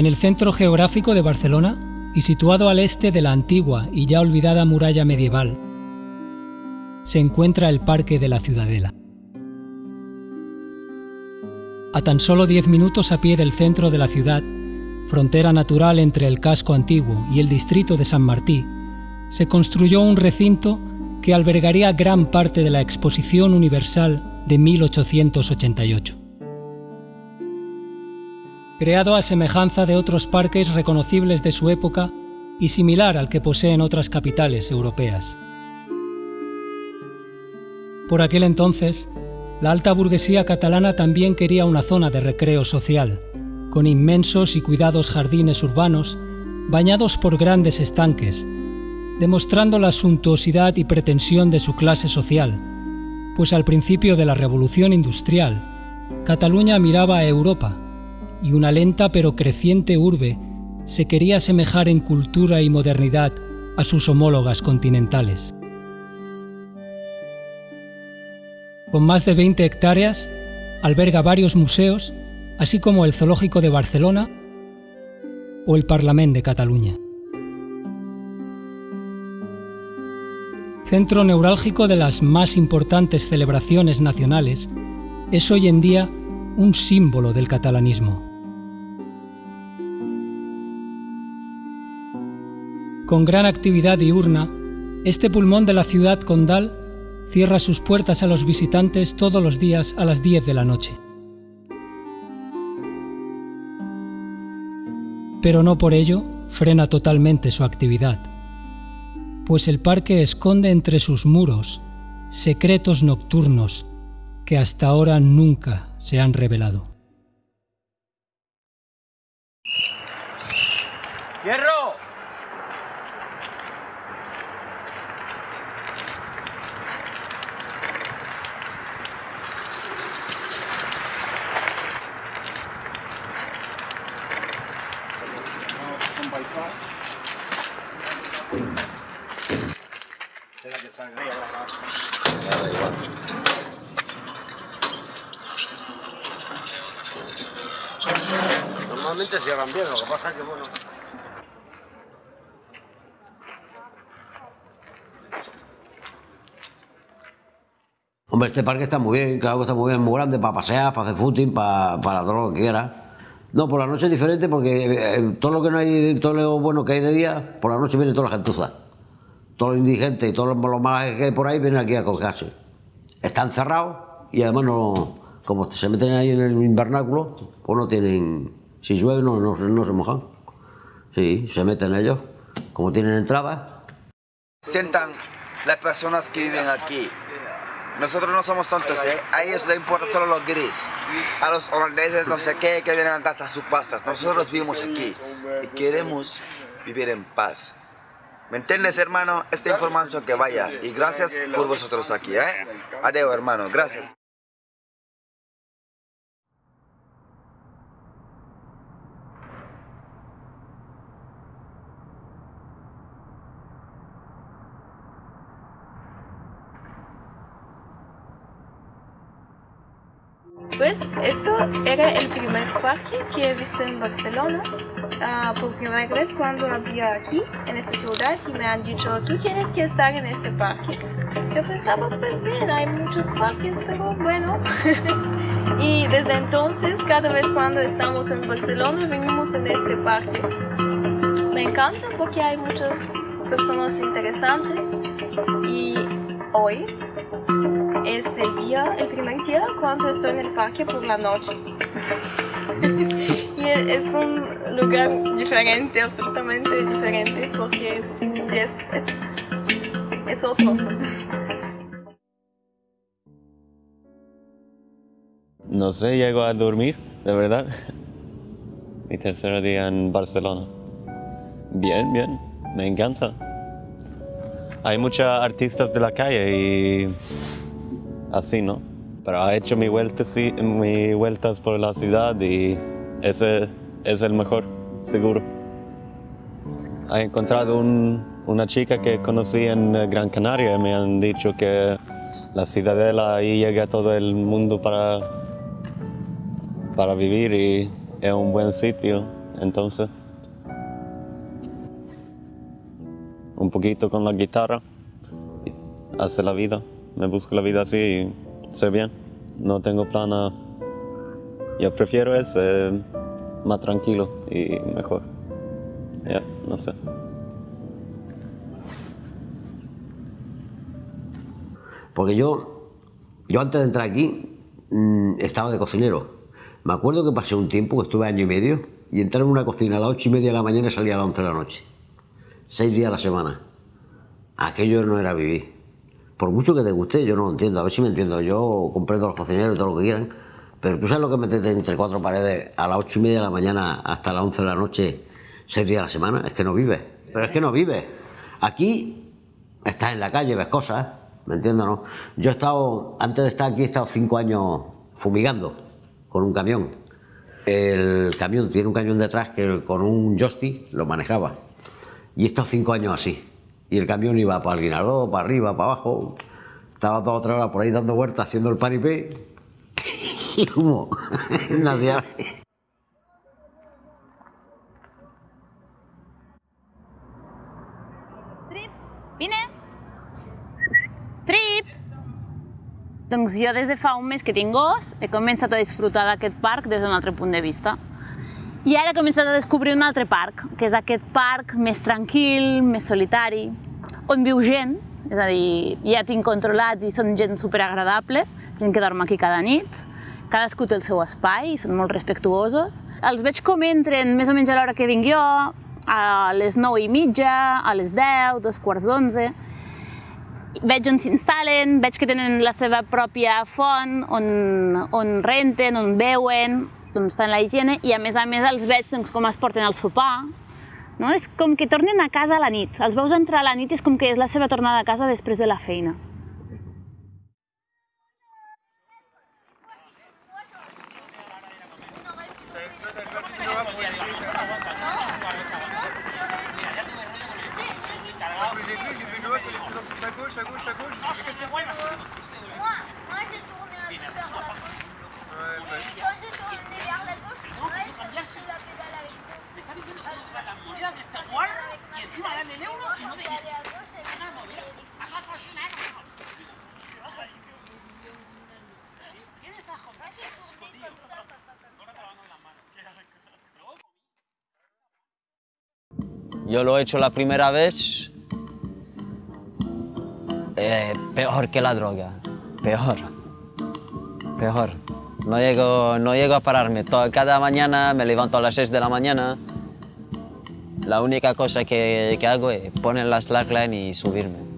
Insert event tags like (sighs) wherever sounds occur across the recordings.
En el centro geográfico de Barcelona y situado al este de la antigua y ya olvidada muralla medieval, se encuentra el Parque de la Ciudadela. A tan solo 10 minutos a pie del centro de la ciudad, frontera natural entre el casco antiguo y el distrito de San Martí, se construyó un recinto que albergaría gran parte de la Exposición Universal de 1888 creado a semejanza de otros parques reconocibles de su época y similar al que poseen otras capitales europeas. Por aquel entonces, la alta burguesía catalana también quería una zona de recreo social, con inmensos y cuidados jardines urbanos bañados por grandes estanques, demostrando la suntuosidad y pretensión de su clase social, pues al principio de la revolución industrial, Cataluña miraba a Europa y una lenta pero creciente urbe se quería asemejar en cultura y modernidad a sus homólogas continentales. Con más de 20 hectáreas, alberga varios museos, así como el Zoológico de Barcelona o el Parlament de Cataluña. Centro neurálgico de las más importantes celebraciones nacionales, es hoy en día un símbolo del catalanismo. Con gran actividad diurna, este pulmón de la ciudad condal cierra sus puertas a los visitantes todos los días a las 10 de la noche. Pero no por ello frena totalmente su actividad, pues el parque esconde entre sus muros secretos nocturnos que hasta ahora nunca se han revelado. Normalmente cierran bien, lo que pasa es que bueno... Hombre, este parque está muy bien, claro que está muy bien, muy grande para pasear, para hacer footing, para, para todo lo que quieras. No, por la noche es diferente porque eh, todo lo que no hay, todo lo bueno que hay de día, por la noche viene toda la gentuza. Todos los indigentes y todos los malos que hay por ahí vienen aquí a cogerse. Están cerrados y además no, como se meten ahí en el invernáculo, pues no tienen, si llueve no, no, no se mojan. Sí, se meten ellos, como tienen entrada. Sientan las personas que viven aquí, nosotros no somos tontos, ¿eh? A ellos les importa solo los gris. A los holandeses, no sé qué, que vienen a gastar sus pastas. Nosotros vivimos aquí y queremos vivir en paz. ¿Me entiendes, hermano? Esta información que vaya. Y gracias por vosotros aquí, ¿eh? Adiós, hermano. Gracias. Pues esto era el primer parque que he visto en Barcelona. Ah, por primera vez cuando había aquí, en esta ciudad, y me han dicho, tú tienes que estar en este parque. Yo pensaba, pues bien, hay muchos parques, pero bueno. (laughs) y desde entonces, cada vez cuando estamos en Barcelona, venimos en este parque. Me encanta porque hay muchas personas interesantes y hoy es el día, el primer día cuando estoy en el parque por la noche. y es un lugar diferente, absolutamente diferente, porque sí, es, es, es otro. No sé, llego a dormir, de verdad. Mi tercer día en Barcelona. Bien, bien, me encanta. Hay muchos artistas de la calle y así, ¿no? Pero ha hecho mi vueltas, mi vueltas por la ciudad y ese es el mejor, seguro. He encontrado una chica que conocí en Gran Canaria y me han dicho que la ciudadela ahí llega a todo el mundo para, para vivir y es un buen sitio. entonces. Un poquito con la guitarra, hace la vida, me busco la vida así y ser bien. No tengo plan. Yo prefiero es eh, más tranquilo y mejor. Ya, no sé. Porque yo, yo antes de entrar aquí mm, estaba de cocinero. Me acuerdo que pasé un tiempo, que estuve año y medio, y entré en una cocina a las ocho y media de la mañana y salía a las once de la noche. Seis días a la semana. Aquello no era vivir. Por mucho que te guste, yo no lo entiendo. A ver si me entiendo. Yo comprendo a los cocineros y todo lo que quieran. Pero tú sabes lo que metes entre cuatro paredes a las ocho y media de la mañana hasta las once de la noche, seis días a la semana. Es que no vives. Pero es que no vives. Aquí estás en la calle, ves cosas. ¿Me entiendes, no? Yo he estado, antes de estar aquí, he estado cinco años fumigando con un camión. El camión tiene un cañón detrás que con un joystick lo manejaba. Y he estado cinco años así. Y el camión iba para el guinardó, para arriba, para abajo. Estaba toda otra hora por ahí dando vueltas haciendo el paripé. (laughs) y como (laughs) nadie. Trip, vine. Trip. Doncs jo des de fa un mes que tinc gos he començat a disfrutar d'aquest parc des d'un altre punt de vista. I ara he començat a descobrir un altre parc, que és aquest parc més tranquil, més solitari, on viu gent, és a dir, ja tinc controlats i són gent superagradable, gent que dorm aquí cada nit, cadascú té el seu espai, són molt respectuosos. Els veig com entren més o menys a l'hora que vinc jo, a les 9 i mitja, a les 10, dos quarts d'onze, veig on s'instal·len, veig que tenen la seva pròpia font, on, on renten, on beuen, doncs fan la higiene, i a més a més els veig doncs, com es porten al sopar. No? És com que tornen a casa a la nit. Els veus entrar a la nit i és com que és la seva tornada a casa després de la feina. Lo he hecho la primera vez, eh, peor que la droga, peor, peor. No llego, no llego a pararme. Cada mañana me levanto a las 6 de la mañana. La única cosa que, que hago es poner la slackline y subirme.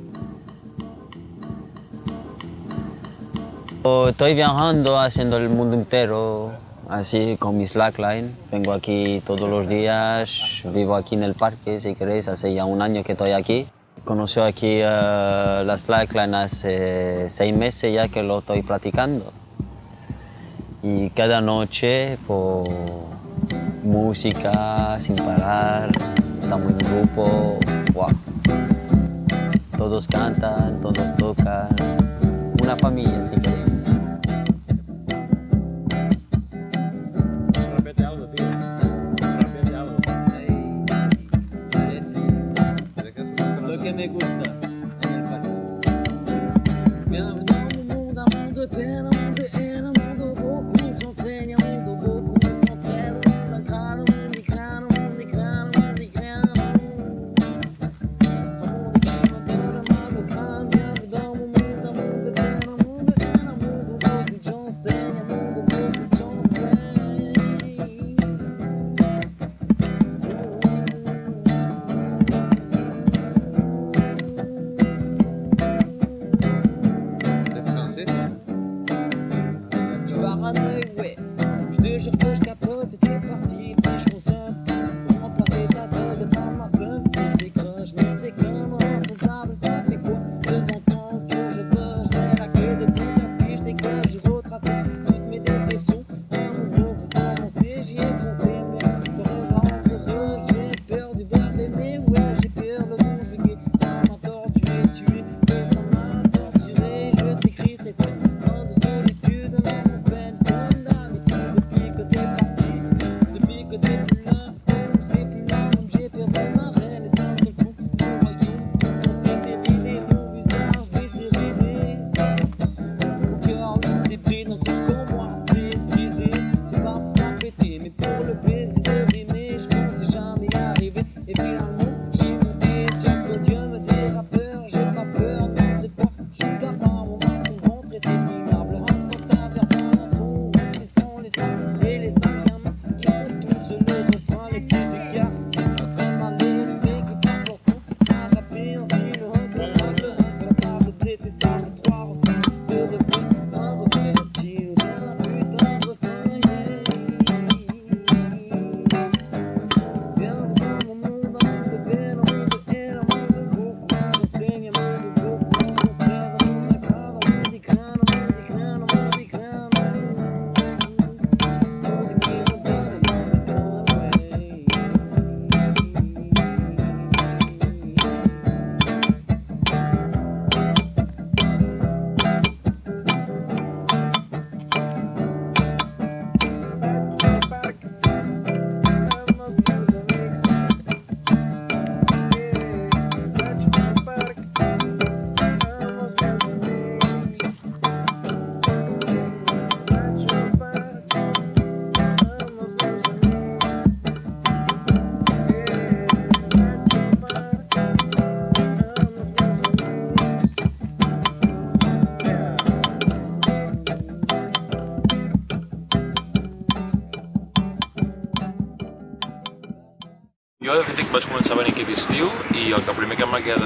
Estoy viajando, haciendo el mundo entero, así con mi slackline. Vengo aquí todos los días, vivo aquí en el parque, si queréis, hace ya un año que estoy aquí. Conocí aquí eh, la slackline hace seis meses ya que lo estoy practicando. Y cada noche, pues, música sin parar, estamos en grupo, guau. Todos cantan, todos tocan, una familia si queréis. Me gusta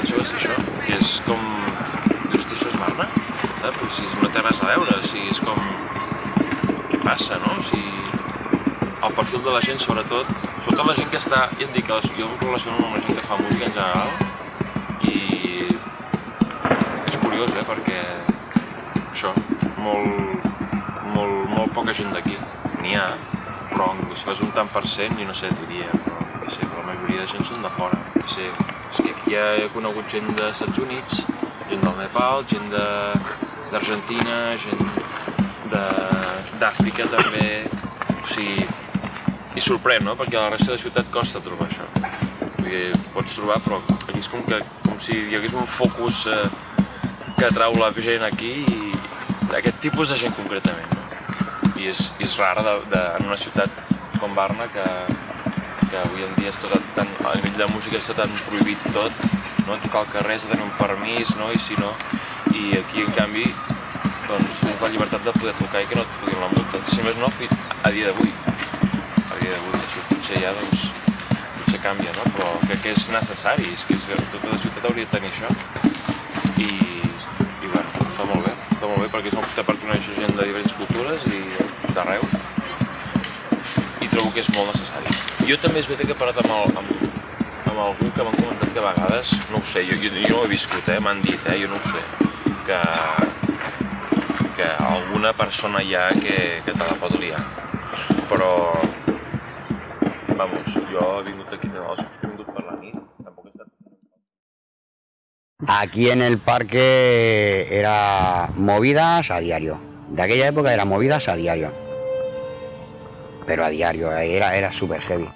atenció és això, que és com... "Hosti, això és Barna? Saps? O sigui, no té res a veure, o sigui, és com... Què passa, no? O sigui, el perfil de la gent, sobretot, sobretot la gent que està, ja et dic, jo em relaciono amb la gent que fa música en general i és curiós, eh, perquè això, molt, molt, molt poca gent d'aquí, n'hi ha, però si fas un tant per cent, jo no sé, diria, però, no sé, però la majoria de gent són de fora, no sé, és que aquí ja he conegut gent dels Estats Units, gent del Nepal, gent d'Argentina, gent d'Àfrica també, o sigui, i sorprèn, no? Perquè a la resta de ciutat costa trobar això. Vull dir, pots trobar, però aquí és com, que, com si hi hagués un focus eh, que atrau la gent aquí i d'aquest tipus de gent concretament. No? I és, és rar de, de, en una ciutat com Barna que, que avui en dia és tot tan, a nivell de música està tan prohibit tot, no? tocar al carrer has de tenir un permís, no? i si no, i aquí en canvi doncs tens la llibertat de poder tocar i que no et fotin la multa. Si més no, fi- a dia d'avui, a dia d'avui, això potser ja doncs, potser canvia, no? però crec que és necessari, és que és, tota la ciutat hauria de tenir això i, i bueno, està molt bé, està molt bé perquè és una ciutat per conèixer gent de diferents cultures i d'arreu i trobo que és molt necessari. Jo també és veritat que he parlat amb, el, amb, amb algú que m'han comentat que a vegades, no ho sé, jo, jo, jo no ho he viscut, eh, m'han dit, eh, jo no ho sé, que, que alguna persona hi ha que, que te la pot liar. Però, vamos, jo he vingut aquí, he estat... Aquí en el parque era movidas a diario. De aquella época era movidas a diario. Pero a diario, era, era súper heavy.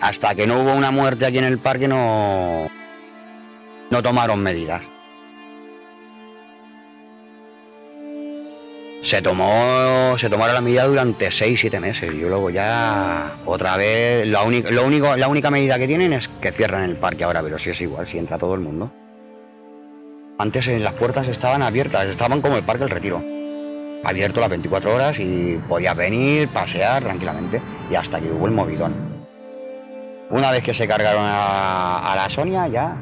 Hasta que no hubo una muerte aquí en el parque no, no tomaron medidas. Se tomó, se tomaron la medida durante 6-7 meses. Yo luego ya otra vez, la lo único, la única medida que tienen es que cierran el parque ahora, pero sí es igual, si entra todo el mundo. Antes eh, las puertas estaban abiertas, estaban como el Parque El Retiro. Abierto las 24 horas y podías venir, pasear tranquilamente. Y hasta que hubo el movidón. Una vez que se cargaron a, la Sonia, ya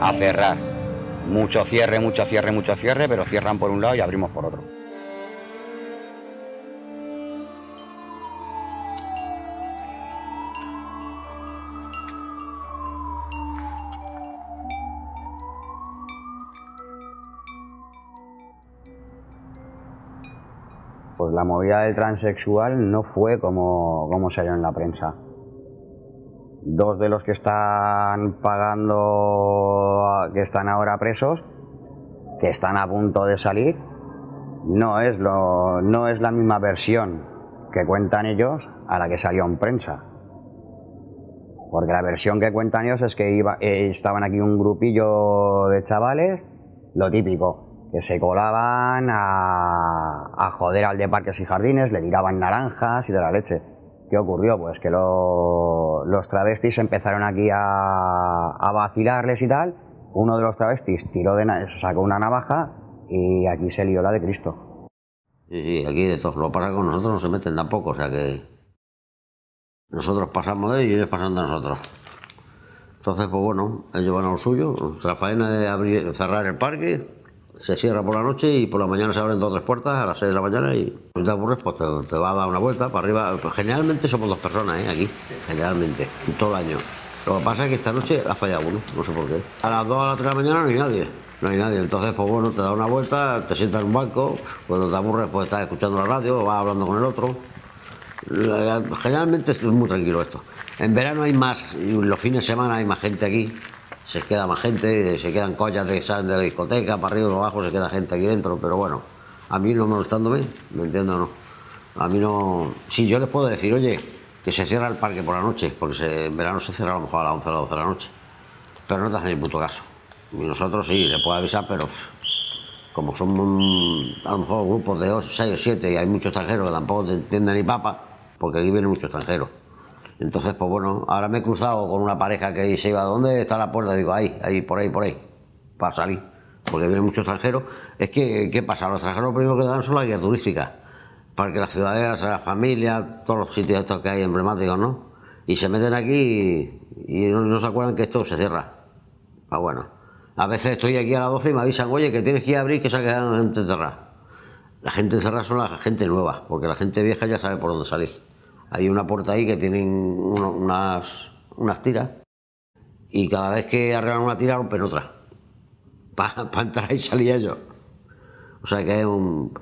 a cerrar. Mucho cierre, mucho cierre, mucho cierre, pero cierran por un lado y abrimos por otro. Pues la movida del transexual no fue como, como salió en la prensa. Dos de los que están pagando, que están ahora presos, que están a punto de salir, no es, lo, no es la misma versión que cuentan ellos a la que salió en prensa. Porque la versión que cuentan ellos es que iba, eh, estaban aquí un grupillo de chavales, lo típico, que se colaban a, a joder al de parques y jardines, le tiraban naranjas y de la leche. ¿Qué ocurrió? Pues que lo- los travestis empezaron aquí a, a vacilarles y tal. Uno de los travestis tiró de sacó una navaja y aquí se lió la de Cristo. Sí, sí, aquí de todo. Lo que pasa con nosotros no se meten tampoco, o sea que nosotros pasamos de ellos y ellos pasan de nosotros. Entonces, pues bueno, ellos van a lo suyo. Nuestra faena de abrir, cerrar el parque, se cierra por la noche y por la mañana se abren dos o tres puertas a las 6 de la mañana y si te aburres, pues te, te va a dar una vuelta para arriba. Generalmente somos dos personas, ¿eh? Aquí, generalmente, en todo el año. Lo que pasa es que esta noche ha fallado uno, no sé por qué. A las 2 a las 3 de la mañana no hay nadie. No hay nadie, entonces pues bueno, te da una vuelta, te sientas en un banco, cuando te aburres pues estás escuchando la radio vas hablando con el otro. Generalmente es muy tranquilo esto. En verano hay más, y los fines de semana hay más gente aquí. Se queda más gente, se quedan collas de salen de la discoteca, para arriba y para abajo se queda gente aquí dentro, pero bueno, a mí no molestándome, ¿me entiendes o no? A mí no. Sí, yo les puedo decir, oye, que se cierra el parque por la noche, porque en verano se cierra a lo mejor a las 11 o las 12 de la noche. Pero no te hacen ni puto caso. Y nosotros sí, le puedo avisar, pero como somos a lo mejor grupos de 6 o 7 y hay muchos extranjeros que tampoco te entienden ni papa, porque aquí vienen muchos extranjeros. Entonces, pues bueno, ahora me he cruzado con una pareja que se iba, ¿dónde está la puerta? Digo, ahí, ahí, por ahí, por ahí, para salir, porque vienen muchos extranjeros. Es que, ¿qué pasa? Los extranjeros lo primero que dan son las guías turísticas. Parque Las Ciudaderas, a la familia, todos los sitios estos que hay emblemáticos, ¿no? Y se meten aquí y, y no, no se acuerdan que esto se cierra. Ah, bueno. A veces estoy aquí a las 12 y me avisan, oye, que tienes que ir a abrir que se ha quedado gente encerrada. La gente encerrada son la gente nueva, porque la gente vieja ya sabe por dónde salir. Hay una puerta ahí que tienen uno- unas, unas tiras y cada vez que arreglan una tira rompen otra. Para entrar y salir ellos. O sea que es un...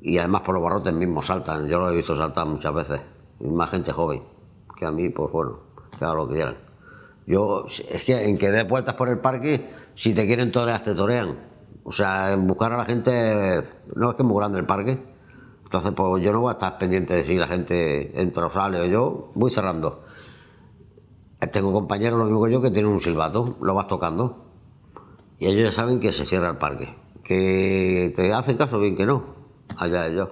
Y además por los barrotes mismos saltan. Yo lo he visto saltar muchas veces. Más gente joven. Que a mí, pues bueno, que hagan lo que quieran. Yo, es que en que dé vueltas por el parque, si te quieren torear, te torean. O sea, en buscar a la gente, no es que es muy grande el parque. Entonces, pues yo no voy a estar pendiente de si la gente entra o sale. Yo voy cerrando. Tengo compañeros, lo mismo que yo, que tienen un silbato, lo vas tocando. Y ellos ya saben que se cierra el parque. Que te hacen caso, bien que no. Allá ellos.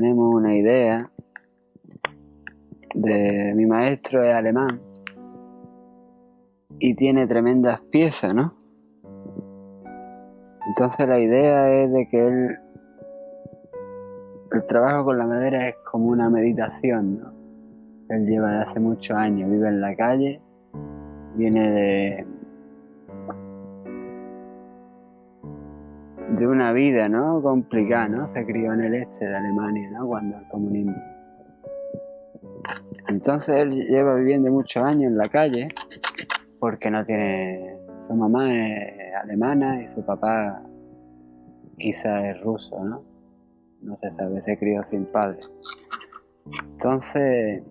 Tenemos una idea de mi maestro es alemán y tiene tremendas piezas, ¿no? Entonces la idea es de que él el trabajo con la madera es como una meditación, ¿no? Él lleva de hace muchos años, vive en la calle, viene de de una vida, ¿no? Complicada, ¿no? Se crió en el este de Alemania, ¿no? Cuando el comunismo. Entonces él lleva viviendo muchos años en la calle porque no tiene... Su mamá es alemana y su papá quizá es ruso, ¿no? No se sabe, se crió sin padre. Entonces,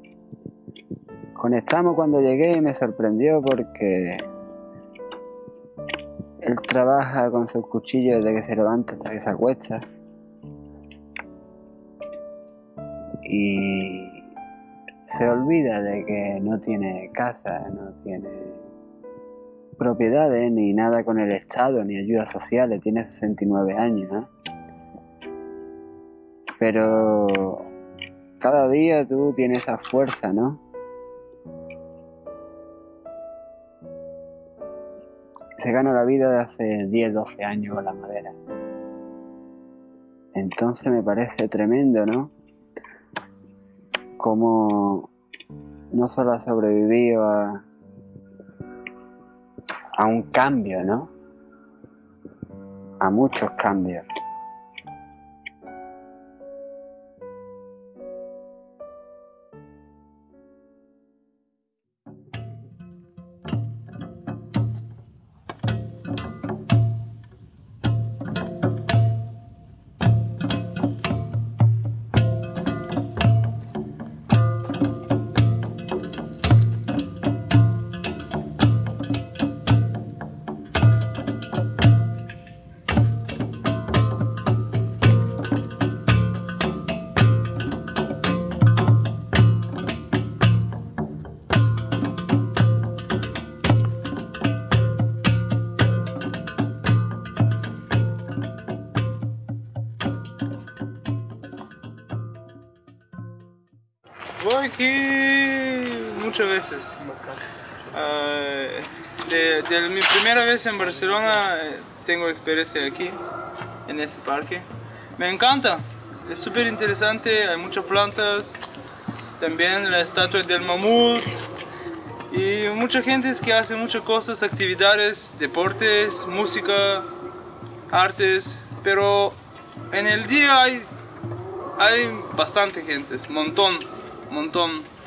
conectamos cuando llegué y me sorprendió porque él trabaja con sus cuchillos desde que se levanta hasta que se acuesta. Y se olvida de que no tiene casa, no tiene propiedades, ni nada con el Estado, ni ayudas sociales. Tiene 69 años, ¿eh? Pero cada día tú tienes esa fuerza, ¿no? Se gana la vida de hace 10, 12 años con la madera. Entonces me parece tremendo, ¿no? Como no solo ha sobrevivido a, a un cambio, ¿no? A muchos cambios. Ah, de, mi primera vez en Barcelona eh, tengo experiencia aquí, en ese parque. Me encanta, es súper interesante, hay muchas plantas, también la estatua del mamut y mucha gente que hace muchas cosas, actividades, deportes, música, artes, pero en el día hay, hay bastante gente, montón, montón.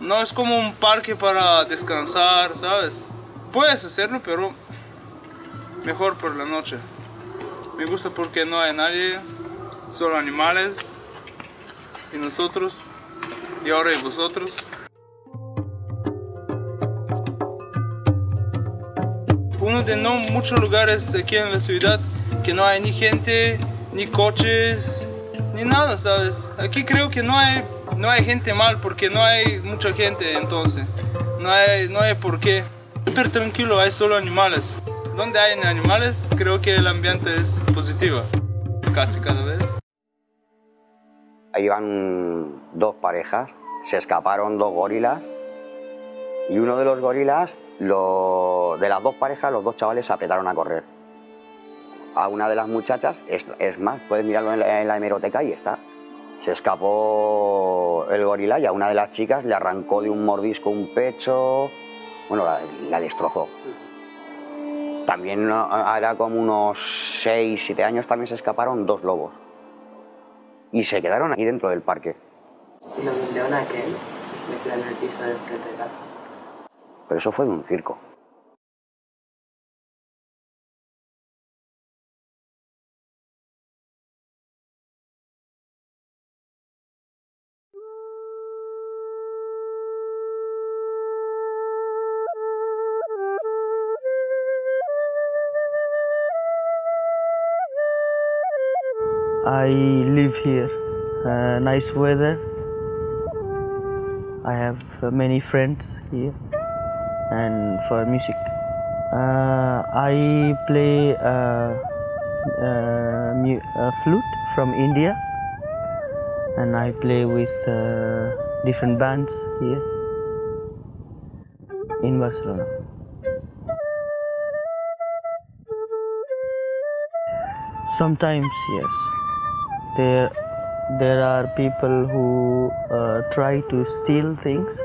No es como un parque para descansar, ¿sabes? Puedes hacerlo, pero mejor por la noche. Me gusta porque no hay nadie, solo animales y nosotros y ahora y vosotros. Uno de no muchos lugares aquí en la ciudad que no hay ni gente, ni coches, ni nada, ¿sabes? Aquí creo que no hay, no hay gente mal porque no hay mucha gente entonces. No hay, no hay por qué. Súper tranquilo, hay solo animales. Donde hay animales creo que el ambiente es positivo, casi cada vez. Ahí van dos parejas, se escaparon dos gorilas y uno de los gorilas, lo- de las dos parejas, los dos chavales se apretaron a correr. A una de las muchachas, es, es más, puedes mirarlo en la, en la hemeroteca y está. Se escapó el gorila y a una de las chicas le arrancó de un mordisco un pecho, bueno, la, la destrozó. También ¿no? hará como unos 6, 7 años también se escaparon dos lobos. Y se quedaron ahí dentro del parque. Y lo aquel, metido en el piso de. Pero eso fue de un circo. I live here. Uh, nice weather. I have uh, many friends here, and for music, uh, I play uh, uh, uh, flute from India, and I play with different bands here in Barcelona. Sometimes, yes. There, there are people who uh, try to steal things,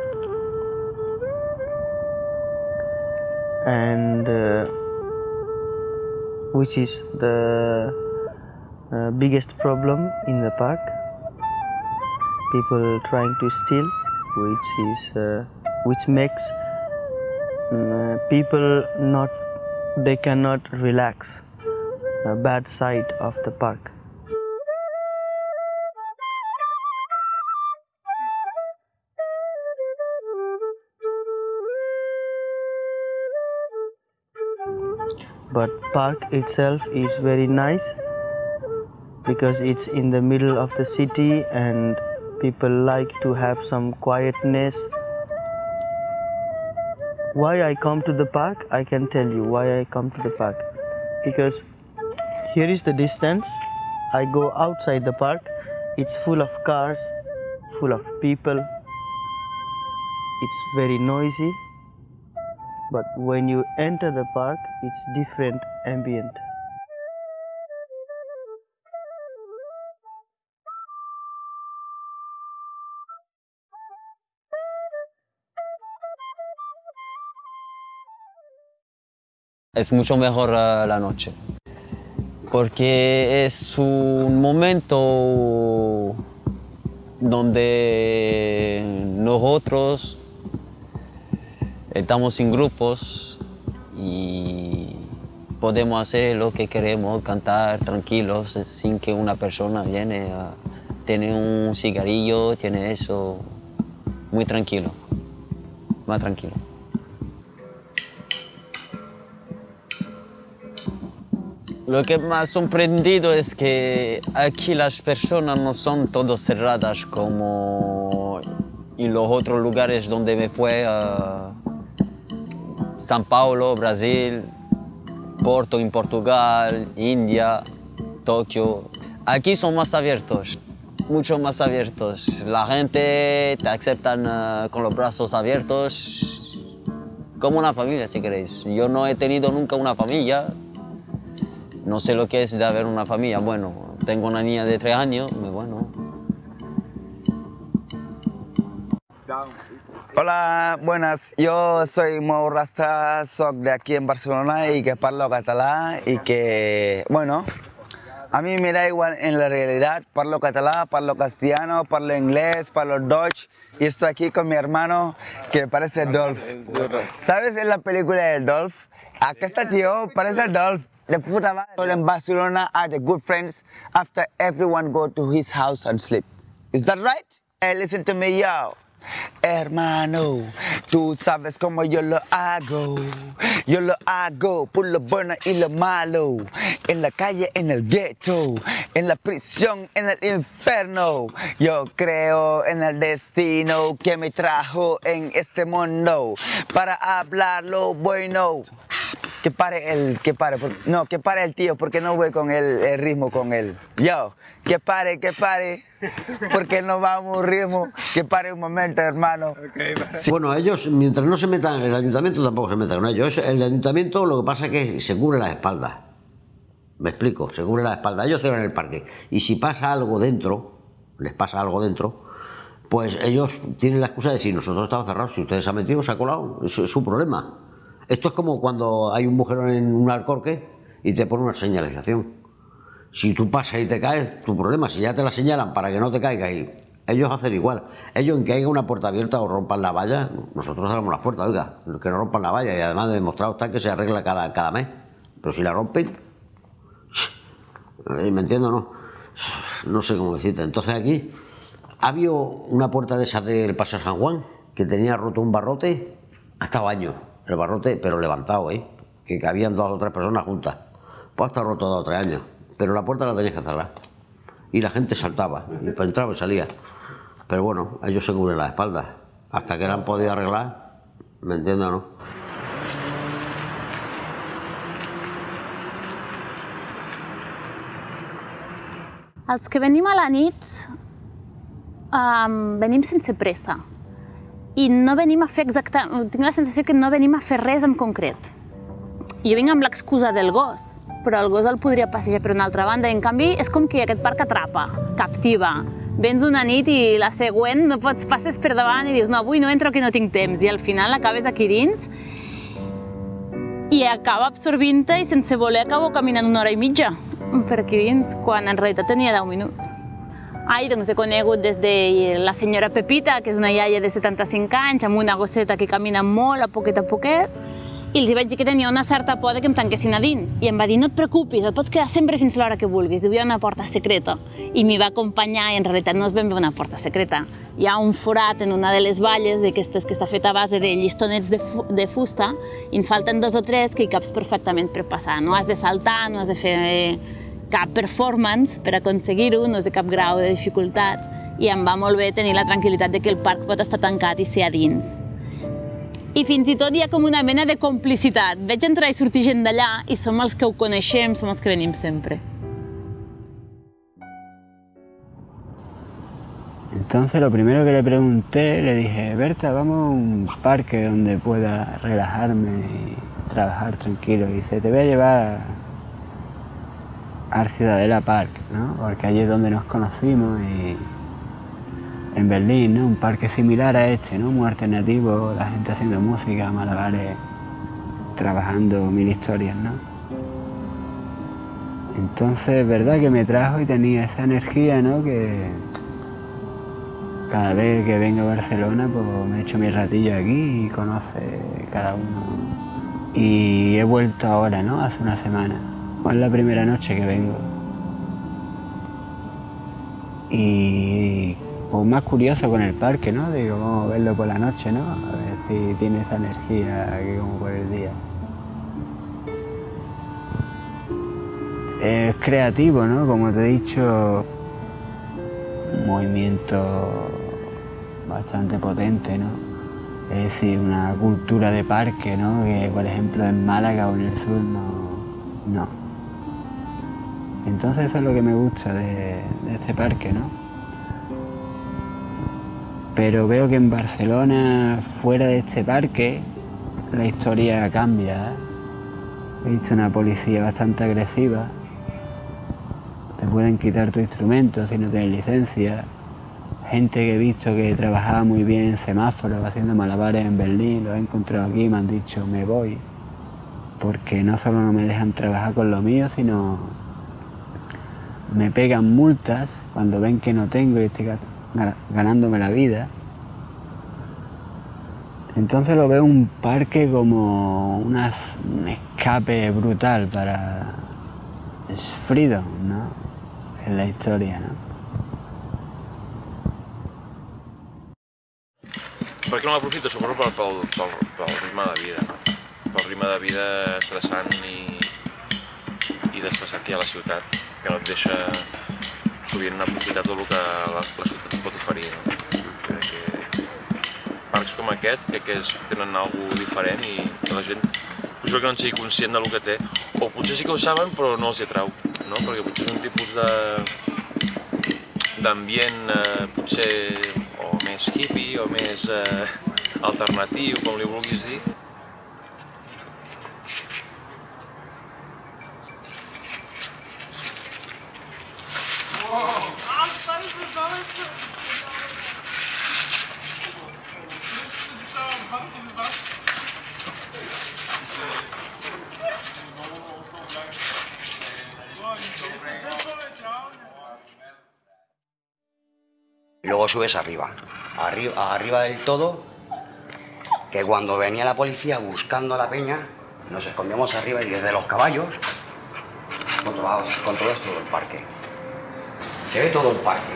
and uh, which is the uh, biggest problem in the park. People trying to steal, which is uh, which makes mm, uh, people not they cannot relax a bad side of the park. But park itself is very nice because it's in the middle of the city and people like to have some quietness. Why I come to the park? I can tell you why I come to the park. Because here is the distance. I go outside the park. It's full of cars, full of people. It's very noisy. But when you enter the park, it's different ambient. Es mucho mejor eh, la noche, porque es un momento donde nosotros estamos en grupos y podemos hacer lo que queremos, cantar tranquilos, sin que una persona viene a tener un cigarrillo, tiene eso, muy tranquilo, más tranquilo. Lo que me ha sorprendido es que aquí las personas no son todas cerradas como en los otros lugares donde me fue a San Paulo, Brasil, Porto en Portugal, India, Tokio. Aquí son más abiertos, mucho más abiertos. La gente te aceptan eh, con los brazos abiertos, como una familia si queréis. Yo no he tenido nunca una familia, no sé lo que es de haber una familia. Bueno, tengo una niña de tres años, muy bueno. Hola, buenas. Yo soy Mo Rasta, soy de aquí en Barcelona y que hablo catalán y que, bueno, a mí me da igual en la realidad, parlo catalán, parlo castellano, parlo inglés, parlo Dutch y estoy aquí con mi hermano que parece Dolph. ¿Sabes en la película de Dolph? Acá está tío, parece Dolph. De puta madre. En Barcelona are the good friends after everyone go to his house and sleep. Is that right? Hey, listen to me, yo. Hermano, tú sabes cómo yo lo hago. Yo lo hago por lo bueno y lo malo. En la calle, en el ghetto. En la prisión, en el infierno. Yo creo en el destino que me trajo en este mundo. Para hablar lo bueno. Que pare el, que pare, no, que pare el tío, porque no voy con el, el ritmo con él. Yo, que pare, que pare, porque no vamos un ritmo, que pare un momento, hermano. Bueno, ellos, mientras no se metan, el ayuntamiento tampoco se meta con ellos. El ayuntamiento lo que pasa es que se cubre las espaldas. Me explico, se cubre las espaldas. Ellos cierran el parque. Y si pasa algo dentro, les pasa algo dentro, pues ellos tienen la excusa de decir, nosotros estamos cerrados, si ustedes se han metido, se ha colado, es su problema. Esto es como cuando hay un mujerón en un alcorque y te pone una señalización. Si tú pasas y te caes, tu problema. Si ya te la señalan para que no te caigas ellos hacen igual. Ellos en que haya una puerta abierta o rompan la valla, nosotros cerramos las puertas, oiga, que no rompan la valla y además demostrado está que se arregla cada, cada mes. Pero si la rompen, eh, ¿me entiendo no? No sé cómo decirte. Entonces aquí había una puerta de esas del Paso San Juan que tenía roto un barrote hasta años. El barrote, pero levantado, ¿eh? Que cabían dos o tres personas juntas. Pues hasta roto dos o tres años. Pero la puerta la tenías que cerrar. Y la gente saltaba, y pues entraba y salía. Pero bueno, ellos se cubren las espaldas. Hasta que la han podido arreglar, ¿me entiendes no? Els que venim a la nit um, i no venim a fer exactament... Tinc la sensació que no venim a fer res en concret. Jo vinc amb l'excusa del gos, però el gos el podria passejar per una altra banda. I en canvi, és com que aquest parc atrapa, captiva. Vens una nit i la següent no pots passes per davant i dius no, avui no entro que no tinc temps. I al final acabes aquí dins i acaba absorbint-te i sense voler acabo caminant una hora i mitja per aquí dins, quan en realitat tenia 10 minuts. Ai, doncs he conegut des de la senyora Pepita, que és una iaia de 75 anys, amb una gosseta que camina molt a poquet a poquet, i els vaig dir que tenia una certa por de que em tanquessin a dins. I em va dir, no et preocupis, et pots quedar sempre fins l'hora que vulguis. Hi ha una porta secreta. I m'hi va acompanyar i en realitat no és ben bé una porta secreta. Hi ha un forat en una de les valles d'aquestes que està feta a base de llistonets de, fu de fusta i en falten dos o tres que hi caps perfectament per passar. No has de saltar, no has de fer cap performance per aconseguir-ho, no és de cap grau de dificultat i em va molt bé tenir la tranquil·litat de que el parc pot estar tancat i ser a dins. I fins i tot hi ha com una mena de complicitat. Veig entrar i sortir gent d'allà i som els que ho coneixem, som els que venim sempre. Entonces lo primero que le pregunté, le dije, Berta, vamos a un parque donde pueda relajarme y trabajar tranquilo. Y dice, te voy a llevar al Ciudadela Park, ¿no? Porque allí es donde nos conocimos y en Berlín, ¿no? Un parque similar a este, ¿no? Muy alternativo, la gente haciendo música, malabares, trabajando mil historias, ¿no? Entonces, es verdad que me trajo y tenía esa energía, ¿no? Que cada vez que vengo a Barcelona, pues me echo mi ratillo aquí y conoce cada uno. Y he vuelto ahora, ¿no? Hace una semana. Es la primera noche que vengo. Y pues más curioso con el parque, ¿no? Digo, vamos a verlo por la noche, ¿no? A ver si tiene esa energía que como por el día. Es creativo, ¿no? Como te he dicho, un movimiento bastante potente, ¿no? Es decir, una cultura de parque, ¿no? Que por ejemplo en Málaga o en el sur no. no. Entonces eso es lo que me gusta de, este parque, ¿no? Pero veo que en Barcelona, fuera de este parque, la historia cambia. ¿eh? He visto una policía bastante agresiva. Te pueden quitar tu instrumento si no tienes licencia. gente que he visto que trabajaba muy bien en semáforos, haciendo malabares en Berlín, los he encontrado aquí y me han dicho, me voy, porque no solo no me dejan trabajar con lo mío, sino me pegan multas cuando ven que no tengo y estoy ga- ganándome la vida. Entonces lo veo un parque como una- un escape brutal para es freedom, ¿no? En la historia, ¿no? Per què no l'aprofito? Suposo pel, pel, pel, pel de vida, no? Pel ritme de vida estressant i, i d'estressar aquí a la ciutat, que no et deixa sovint aprofitar tot el que la, la ciutat pot oferir, no? Crec que parcs com aquest crec que és, tenen alguna diferent i la gent potser que no en sigui conscient del que té, o potser sí que ho saben però no els hi atrau, no? Perquè potser és un tipus de d'ambient eh, potser o més hippie o més eh, alternatiu, com li vulguis dir. Subes arriba, arriba, arriba del todo, que cuando venía la policía buscando a la peña, nos escondíamos arriba y desde los caballos controlabas, controlas todo el parque. Se ve todo el parque.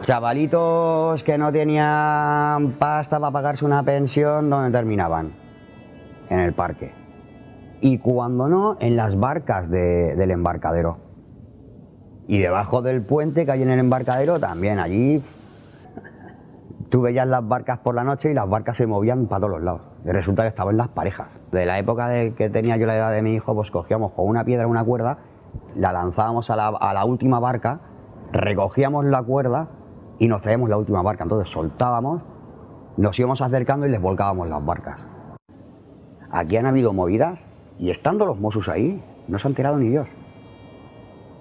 Chavalitos que no tenían pasta para pagarse una pensión, ¿dónde terminaban? En el parque. Y cuando no, en las barcas de- del embarcadero. Y debajo del puente que hay en el embarcadero también, allí tú veías las barcas por la noche y las barcas se movían para todos los lados. Y resulta que estaban las parejas. De la época de que tenía yo la edad de mi hijo, pues cogíamos con una piedra, una cuerda, la lanzábamos a la, última barca, recogíamos la cuerda y nos traíamos la última barca. Entonces soltábamos, nos íbamos acercando y les volcábamos las barcas. Aquí han habido movidas y estando los Mossos ahí, no se ha enterado ni Dios.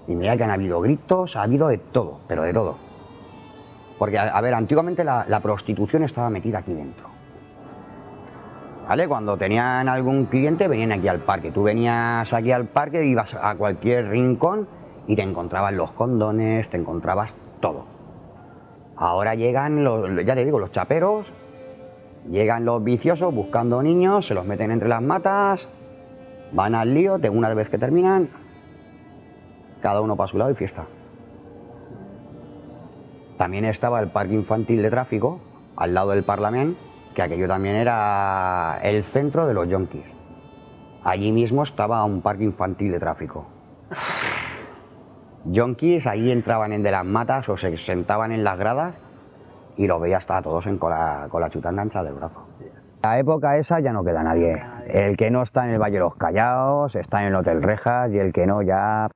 Y mira que han habido gritos, ha habido de todo, pero de todo. Porque, a, ver, antiguamente la, la prostitución estaba metida aquí dentro. ¿Vale? Cuando tenían algún cliente venían aquí al parque. Tú venías aquí al parque, ibas a cualquier rincón y te encontrabas los condones, te encontrabas todo. Ahora llegan, los, ya te digo, los chaperos, llegan los viciosos buscando niños, se los meten entre las matas, van al lío, de una vez que terminan, cada uno para su lado y fiesta. También estaba el parque infantil de tráfico, al lado del Parlamento, que aquello también era el centro de los yonkis. Allí mismo estaba un parque infantil de tráfico. (sighs) Yonkis ahí entraban en de las matas o se sentaban en las gradas y los veías a todos en, con, la, con la del brazo. La época esa ya no queda nadie. El que no está en el Valle de los Callaos está en el Hotel Rejas y el que no ya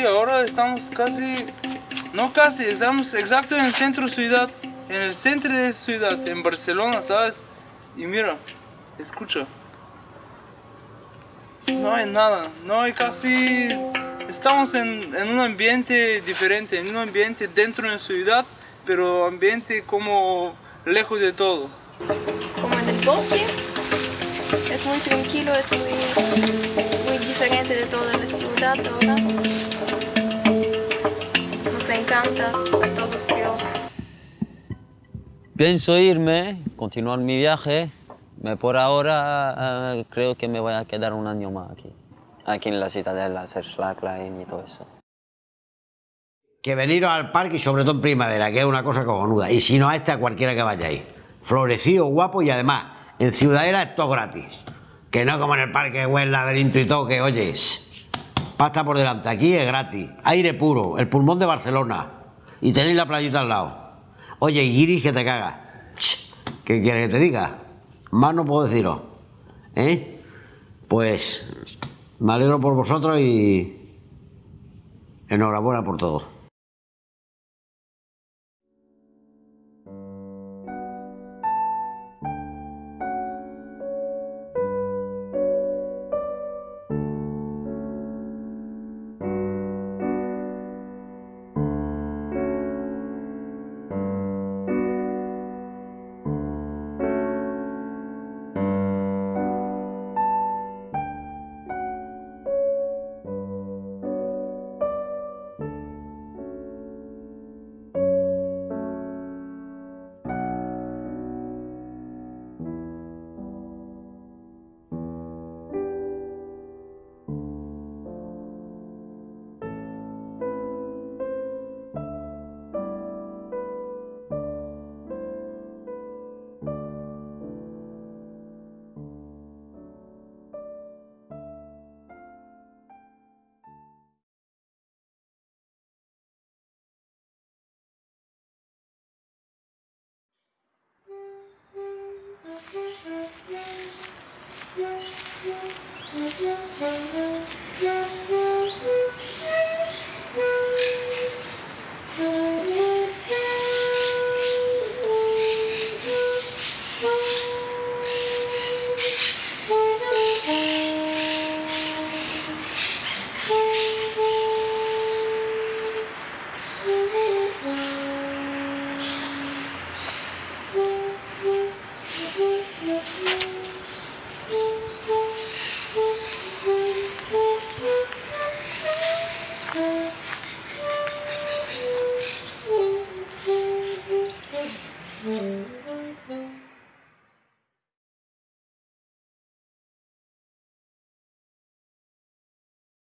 Ahora estamos casi, no casi, estamos exacto en el centro de ciudad, en el centro de ciudad, en Barcelona, ¿sabes? Y mira, escucha. No hay nada, no hay casi... Estamos en, en un ambiente diferente, en un ambiente dentro de la ciudad, pero ambiente como lejos de todo. como en el bosque. Es muy tranquilo, es muy, muy diferente de toda la ciudad ahora. Encanta a todos, creo. Pienso irme, continuar mi viaje. Me por ahora eh, creo que me voy a quedar un año más aquí. Aquí en la Citadela, hacer slackline y todo eso. Que veniros al parque y sobre todo en primavera, que es una cosa cojonuda. Y si no a este, a cualquiera que vayáis. Florecido, guapo y además, en Ciudadela es todo gratis. Que no como en el parque o el laberinto y todo, que oyes. Pasta por delante, aquí es gratis. Aire puro, el pulmón de Barcelona. Y tenéis la playita al lado. Oye, y guiris que te caga. ¿Qué quieres que te diga? Más no puedo deciros. ¿Eh? Pues me alegro por vosotros y enhorabuena por todo.